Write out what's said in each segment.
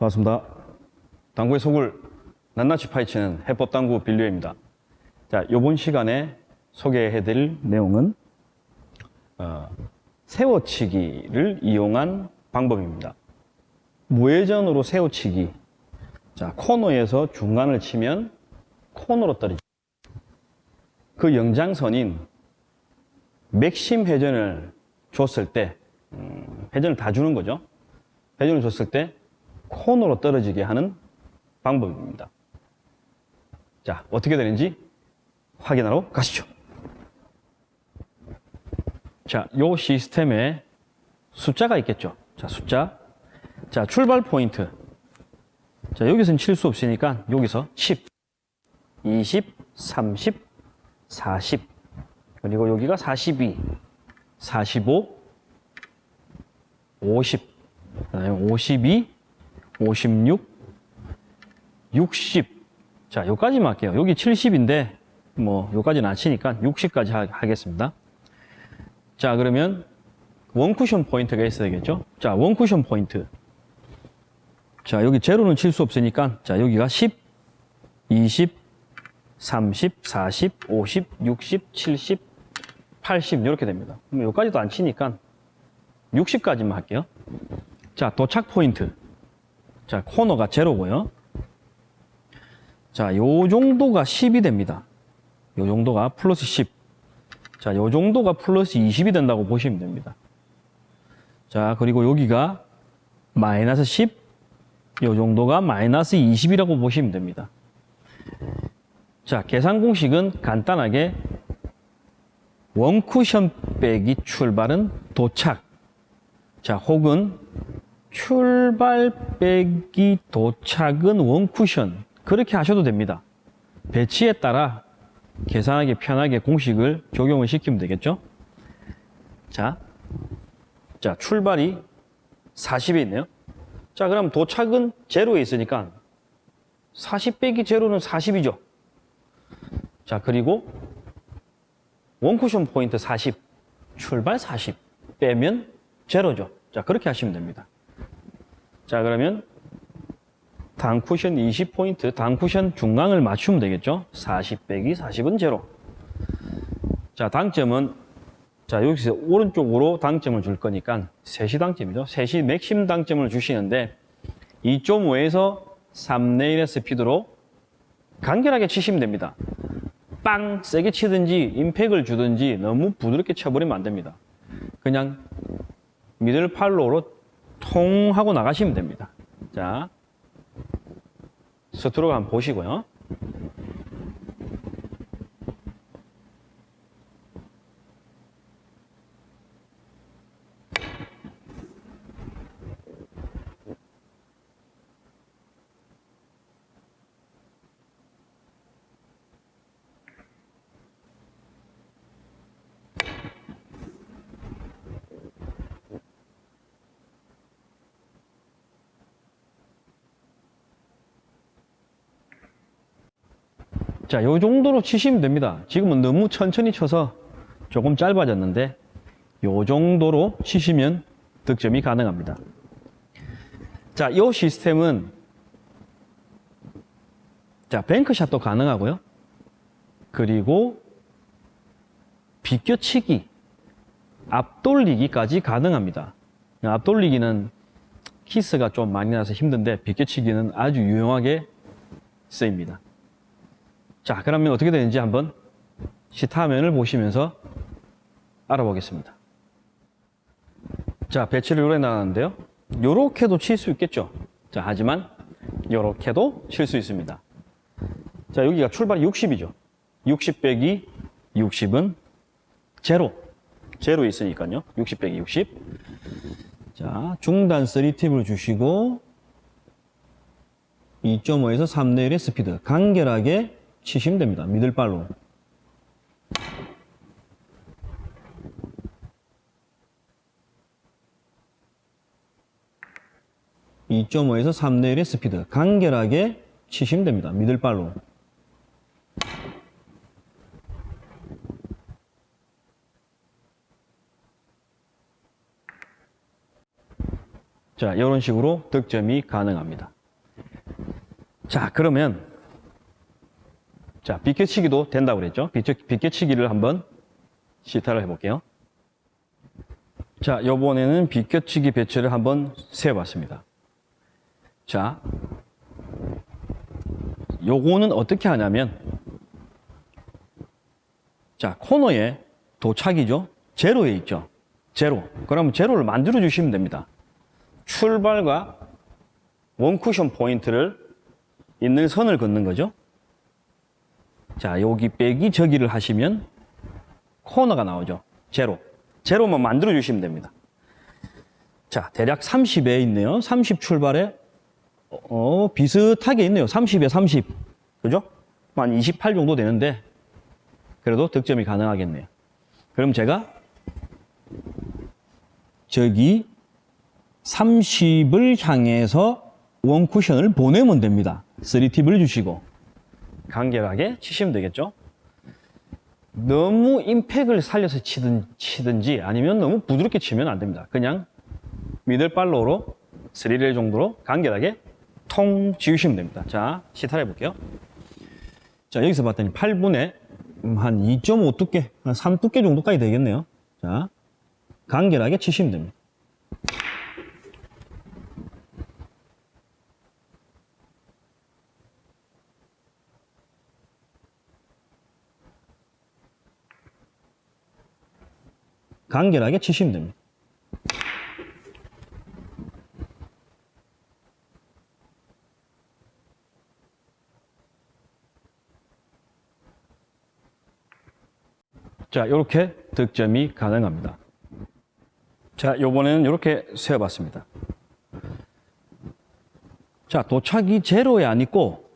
반갑습니다. 당구의 속을 낱낱이 파헤치는 해법당구 빌류입니다. 자, 이번 시간에 소개해드릴 내용은 어, 세워치기를 이용한 방법입니다. 무회전으로 세워치기. 자, 코너에서 중간을 치면 코너로 떨어지. 그 연장선인 맥심 회전을 줬을 때, 음, 회전을 다 주는 거죠. 회전을 줬을 때 코너로 떨어지게 하는 방법입니다. 자, 어떻게 되는지 확인하러 가시죠. 자, 요 시스템에 숫자가 있겠죠. 자, 숫자. 자, 출발 포인트. 자, 여기서는 칠 수 없으니까 여기서 10, 20, 30, 40. 그리고 여기가 42, 45, 50, 그다음에 52, 56, 60. 자, 요까지만 할게요. 여기 70인데 뭐 요까지는 안 치니까 60까지 하, 하겠습니다. 자, 그러면 원쿠션 포인트가 있어야 되겠죠? 자, 원쿠션 포인트. 자, 여기 제로는 칠 수 없으니까 자, 여기가 10, 20, 30, 40, 50, 60, 70, 80 이렇게 됩니다. 그럼 여기까지도 안 치니까 60까지만 할게요. 자, 도착 포인트. 자, 코너가 제로고요. 자, 요 정도가 10이 됩니다. 요 정도가 플러스 10. 자, 요 정도가 플러스 20이 된다고 보시면 됩니다. 자, 그리고 여기가 마이너스 10. 요 정도가 마이너스 20이라고 보시면 됩니다. 자, 계산 공식은 간단하게 원쿠션 빼기 출발은 도착. 자, 혹은 출발 빼기 도착은 원쿠션. 그렇게 하셔도 됩니다. 배치에 따라 계산하기 편하게 공식을 적용을 시키면 되겠죠? 자, 자, 출발이 40에 있네요. 자, 그럼 도착은 제로에 있으니까 40 빼기 제로는 40이죠. 자, 그리고 원쿠션 포인트 40, 출발 40 빼면 제로죠. 자, 그렇게 하시면 됩니다. 자, 그러면 단쿠션 20포인트, 단쿠션 중앙을 맞추면 되겠죠? 40 빼기 40은 제로. 자, 당점은, 자, 여기서 오른쪽으로 당점을 줄 거니까 3시 당점이죠. 3시 맥심 당점을 주시는데 2.5에서 3내 1의 스피드로 간결하게 치시면 됩니다. 빵! 세게 치든지 임팩을 주든지 너무 부드럽게 쳐버리면 안 됩니다. 그냥 미들 팔로우로 통 하고 나가시면 됩니다. 자, 스트로크 한번 보시고요. 자, 요 정도로 치시면 됩니다. 지금은 너무 천천히 쳐서 조금 짧아졌는데 요 정도로 치시면 득점이 가능합니다. 자, 요 시스템은 자, 뱅크샷도 가능하고요. 그리고 비껴치기, 앞돌리기까지 가능합니다. 앞돌리기는 키스가 좀 많이 나서 힘든데 비껴치기는 아주 유용하게 쓰입니다. 자, 그러면 어떻게 되는지 한번 시타면을 보시면서 알아보겠습니다. 자, 배치를 요래 나왔는데요. 요렇게도 칠 수 있겠죠. 자, 하지만 요렇게도 칠 수 있습니다. 자, 여기가 출발이 60이죠. 60 빼기 60은 제로. 제로 있으니까요. 60 빼기 60. 자, 중단 3팁을 주시고 2.5에서 3내 1의 스피드. 간결하게 치시면 됩니다. 미들발로. (2.5에서 3내 1의 스피드) 간결하게 치시면 됩니다. 미들발로. 자, 이런 식으로 득점이 가능합니다. 자, 그러면 자, 비껴치기도 된다고 그랬죠? 비껴, 비껴치기를 한번 시타를 해볼게요. 자, 요번에는 비껴치기 배치를 한번 세어봤습니다. 자, 요거는 어떻게 하냐면 자, 코너에 도착이죠? 제로에 있죠? 제로. 그러면 제로를 만들어 주시면 됩니다. 출발과 원쿠션 포인트를 있는 선을 긋는 거죠. 자, 여기 빼기 저기를 하시면 코너가 나오죠. 제로. 제로만 만들어 주시면 됩니다. 자, 대략 30에 있네요. 30 출발에 어, 비슷하게 있네요. 30에 30. 그죠? 한 28 정도 되는데 그래도 득점이 가능하겠네요. 그럼 제가 저기 30을 향해서 원쿠션을 보내면 됩니다. 3팁을 주시고 간결하게 치시면 되겠죠. 너무 임팩을 살려서 치든, 치든지 아니면 너무 부드럽게 치면 안 됩니다. 그냥 미들발로로 3레일 정도로 간결하게 통 지우시면 됩니다. 자, 시타를 해볼게요. 자, 여기서 봤더니 8분에 한 2.5 두께, 한 3 두께 정도까지 되겠네요. 자, 간결하게 치시면 됩니다. 간결하게 치시면 됩니다. 자, 이렇게 득점이 가능합니다. 자, 요번에는 이렇게 세어봤습니다. 자, 도착이 제로에 안 있고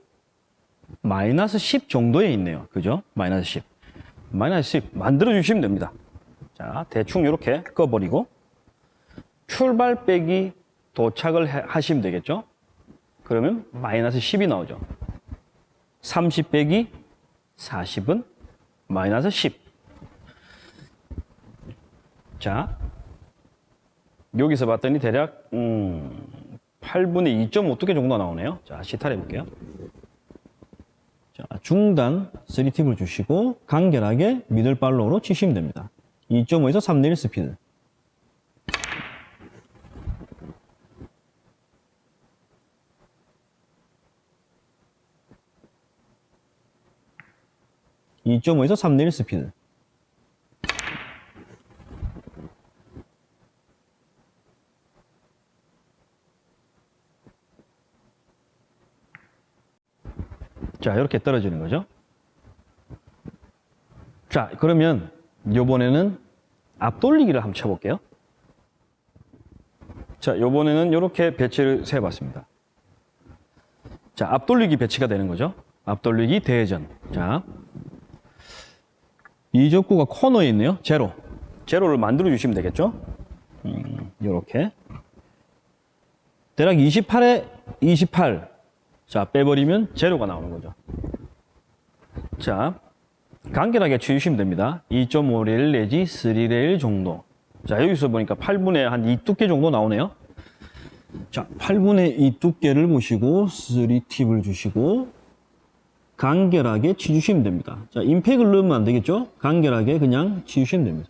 마이너스 10 정도에 있네요. 그죠? 마이너스 10. 마이너스 10 만들어 주시면 됩니다. 자, 대충 이렇게 꺼버리고 출발 빼기 도착을 해- 하시면 되겠죠? 그러면 마이너스 10이 나오죠. 30 빼기 40은 마이너스 10. 자, 여기서 봤더니 대략 음, 8분의 2.5 두께 정도 나오네요. 자, 시타를 해볼게요. 자, 중단 3팁을 주시고 간결하게 미들발로로 치시면 됩니다. 2.5에서 3내 1 스피드. (2.5에서 3내 1 스피드) 자, 이렇게 떨어지는 거죠. 자, 그러면 요번에는 앞돌리기를 한번 쳐볼게요. 자, 요번에는 이렇게 배치를 세봤습니다. 자, 앞돌리기 배치가 되는 거죠. 앞돌리기 대회전. 자, 이 족구가 코너에 있네요. 제로. 제로를 만들어 주시면 되겠죠. 음, 요렇게. 대략 28에 28. 자, 빼버리면 제로가 나오는 거죠. 자, 간결하게 치우시면 됩니다. 2.5레일 내지 3레일 정도. 자, 여기서 보니까 8분의 한 2 두께 정도 나오네요. 자, 8분의 2 두께를 보시고 3팁을 주시고 간결하게 치주시면 됩니다. 자, 임팩을 넣으면 안 되겠죠? 간결하게 그냥 치주시면 됩니다.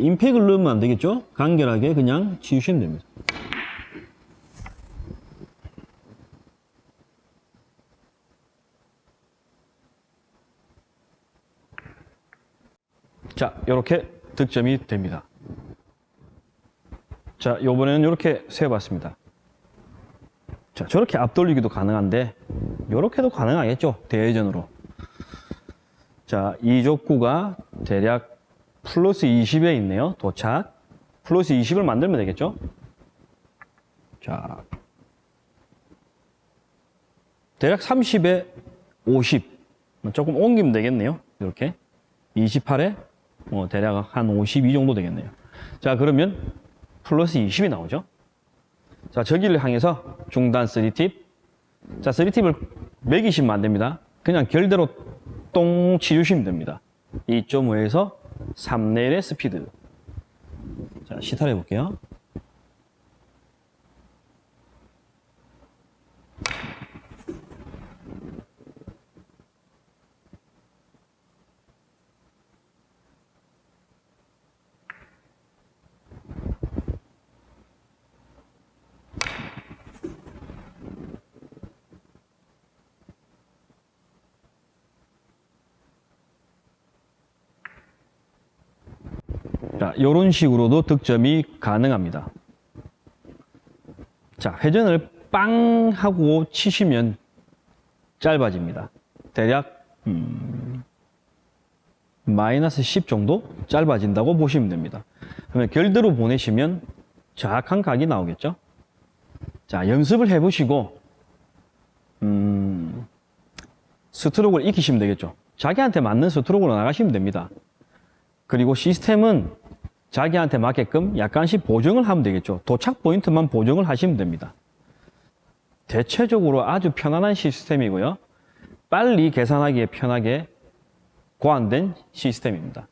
임팩을 넣으면 안 되겠죠? 간결하게 그냥 치우시면 됩니다. 자, 이렇게 득점이 됩니다. 자, 요번에는 이렇게 세봤습니다. 자, 저렇게 앞돌리기도 가능한데, 이렇게도 가능하겠죠? 대회전으로. 자, 이 족구가 대략 플러스 20에 있네요. 도착. 플러스 20을 만들면 되겠죠? 자. 대략 30에 50. 조금 옮기면 되겠네요. 이렇게. 28에 뭐 대략 한 52 정도 되겠네요. 자, 그러면 플러스 20이 나오죠? 자, 저기를 향해서 중단 3팁. 자, 3팁을 매기시면 안 됩니다. 그냥 결대로 똥 치주시면 됩니다. 2.5에서 3레일의 스피드. 자, 시타를 해볼게요. 자, 이런 식으로도 득점이 가능합니다. 자, 회전을 빵 하고 치시면 짧아집니다. 대략 음, 마이너스 10 정도 짧아진다고 보시면 됩니다. 그러면 결대로 보내시면 정확한 각이 나오겠죠. 자, 연습을 해보시고 음, 스트로크를 익히시면 되겠죠. 자기한테 맞는 스트로크로 나가시면 됩니다. 그리고 시스템은 자기한테 맞게끔 약간씩 보정을 하면 되겠죠. 도착 포인트만 보정을 하시면 됩니다. 대체적으로 아주 편안한 시스템이고요. 빨리 계산하기에 편하게 고안된 시스템입니다.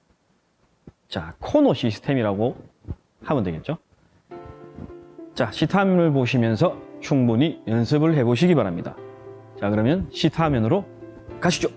자, 코너 시스템이라고 하면 되겠죠. 자, 시타면을 보시면서 충분히 연습을 해보시기 바랍니다. 자, 그러면 시타면으로 가시죠.